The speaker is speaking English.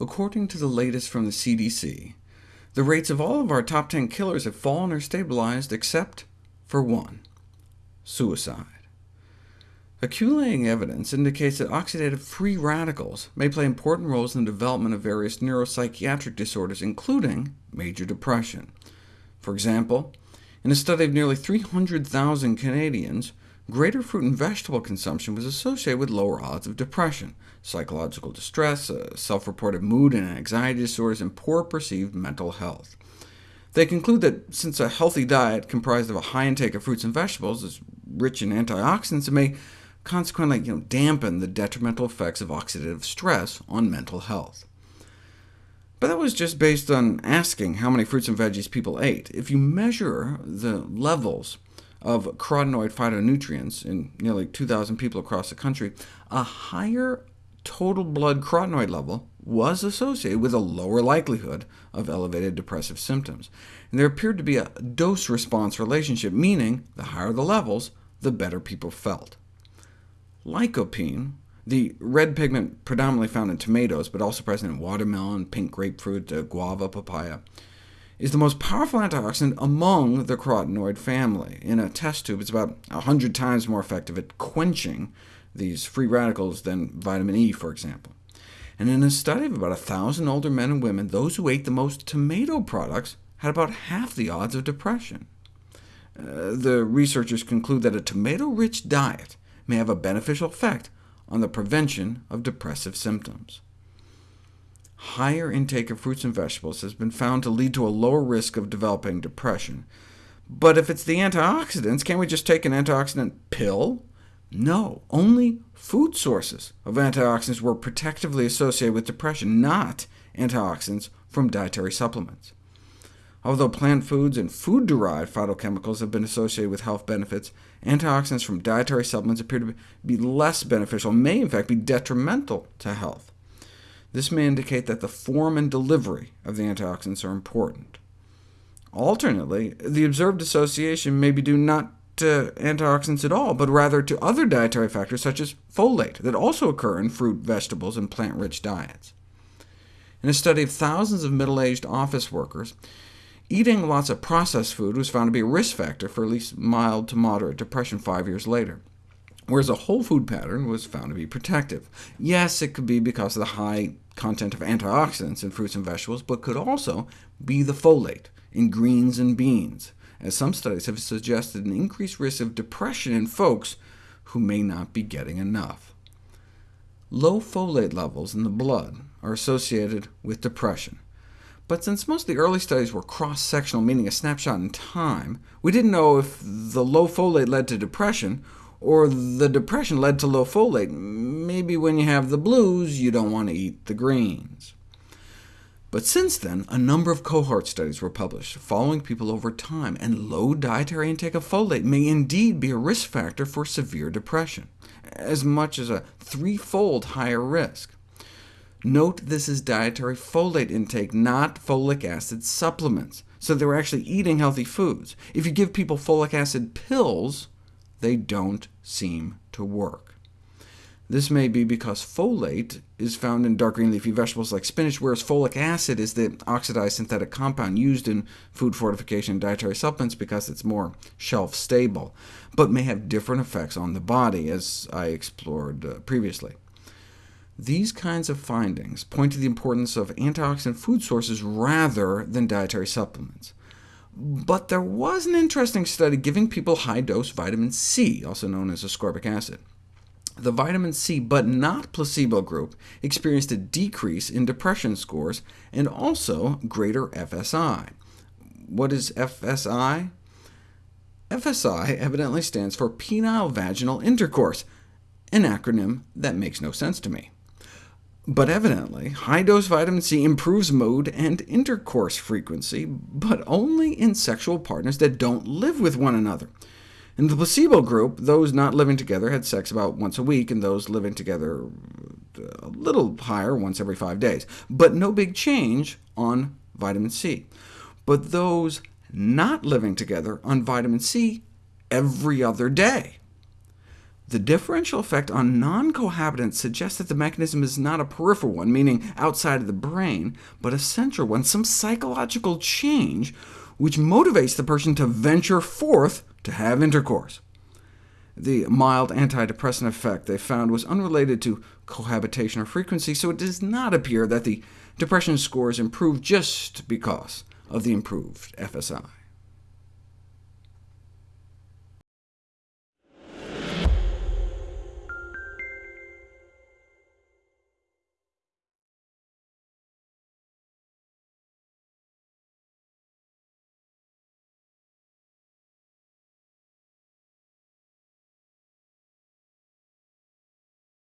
According to the latest from the CDC, the rates of all of our top 10 killers have fallen or stabilized, except for one— suicide. Accumulating evidence indicates that oxidative free radicals may play important roles in the development of various neuropsychiatric disorders, including major depression. For example, in a study of nearly 300,000 Canadians, greater fruit and vegetable consumption was associated with lower odds of depression, psychological distress, uh, self-reported mood and anxiety disorders, and poor perceived mental health. They conclude that since a healthy diet comprised of a high intake of fruits and vegetables is rich in antioxidants, it may consequently you know, dampen the detrimental effects of oxidative stress on mental health. But that was just based on asking how many fruits and veggies people ate. If you measure the levels of carotenoid phytonutrients in nearly 2,000 people across the country, a higher total blood carotenoid level was associated with a lower likelihood of elevated depressive symptoms. And there appeared to be a dose-response relationship, meaning the higher the levels, the better people felt. Lycopene, the red pigment predominantly found in tomatoes, but also present in watermelon, pink grapefruit, uh, guava, papaya, is the most powerful antioxidant among the carotenoid family. In a test tube, it's about 100 times more effective at quenching these free radicals than vitamin E, for example. And in a study of about 1,000 older men and women, those who ate the most tomato products had about half the odds of depression. Uh, the researchers conclude that a tomato-rich diet may have a beneficial effect on the prevention of depressive symptoms. Higher intake of fruits and vegetables has been found to lead to a lower risk of developing depression. But if it's the antioxidants, can't we just take an antioxidant pill? No, only food sources of antioxidants were protectively associated with depression, not antioxidants from dietary supplements. Although plant foods and food-derived phytochemicals have been associated with health benefits, antioxidants from dietary supplements appear to be less beneficial, may in fact be detrimental to health. This may indicate that the form and delivery of the antioxidants are important. Alternately, the observed association may be due not to antioxidants at all, but rather to other dietary factors such as folate, that also occur in fruit, vegetables, and plant-rich diets. In a study of thousands of middle-aged office workers, Eating lots of processed food was found to be a risk factor for at least mild to moderate depression five years later, whereas a whole food pattern was found to be protective. Yes, it could be because of the high content of antioxidants in fruits and vegetables, but could also be the folate in greens and beans, as some studies have suggested an increased risk of depression in folks who may not be getting enough. Low folate levels in the blood are associated with depression, but since most of the early studies were cross-sectional, meaning a snapshot in time, we didn't know if the low folate led to depression, or the depression led to low folate. Maybe when you have the blues, you don't want to eat the greens. But since then, a number of cohort studies were published, following people over time, and low dietary intake of folate may indeed be a risk factor for severe depression, as much as a threefold higher risk. Note this is dietary folate intake, not folic acid supplements, so they were actually eating healthy foods. If you give people folic acid pills, they don't seem to work. This may be because folate is found in dark green leafy vegetables like spinach, whereas folic acid is the oxidized synthetic compound used in food fortification and dietary supplements because it's more shelf-stable, but may have different effects on the body, as I explored uh, previously. These kinds of findings point to the importance of antioxidant food sources rather than dietary supplements. But there was an interesting study giving people high-dose vitamin C, also known as ascorbic acid. The vitamin C, but not placebo group, experienced a decrease in depression scores and also greater FSI. What is FSI? FSI evidently stands for penile vaginal intercourse, an acronym that makes no sense to me. But evidently, high-dose vitamin C improves mood and intercourse frequency, but only in sexual partners that don't live with one another. In the placebo group, those not living together had sex about once a week, and those living together uh, a little higher, once every five days, but no big change on vitamin C. But those not living together on vitamin C every other day. The differential effect on non-cohabitants suggests that the mechanism is not a peripheral one, meaning outside of the brain, but a central one, some psychological change which motivates the person to venture forth to have intercourse. The mild antidepressant effect they found was unrelated to cohabitation or frequency, so it does not appear that the depression scores improved just because of the improved FSI.